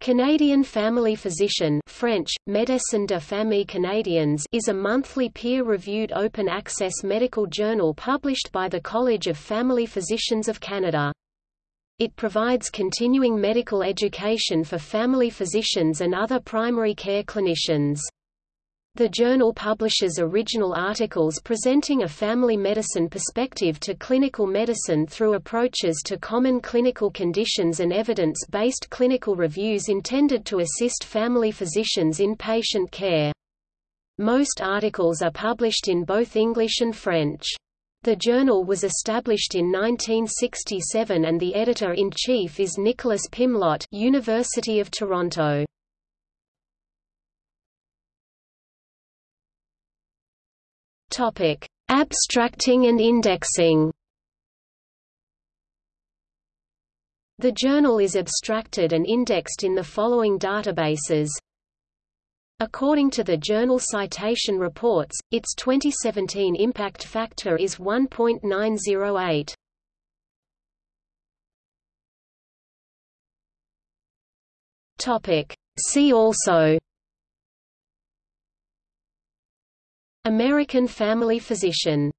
Canadian Family Physician French, Médecins de Famille Canadiens is a monthly peer-reviewed open-access medical journal published by the College of Family Physicians of Canada. It provides continuing medical education for family physicians and other primary care clinicians. The journal publishes original articles presenting a family medicine perspective to clinical medicine through approaches to common clinical conditions and evidence-based clinical reviews intended to assist family physicians in patient care. Most articles are published in both English and French. The journal was established in 1967 and the editor-in-chief is Nicholas Pimlott University of Toronto. Topic: Abstracting and indexing. The journal is abstracted and indexed in the following databases. According to the Journal Citation Reports, its 2017 impact factor is 1.908. Topic: See also American family physician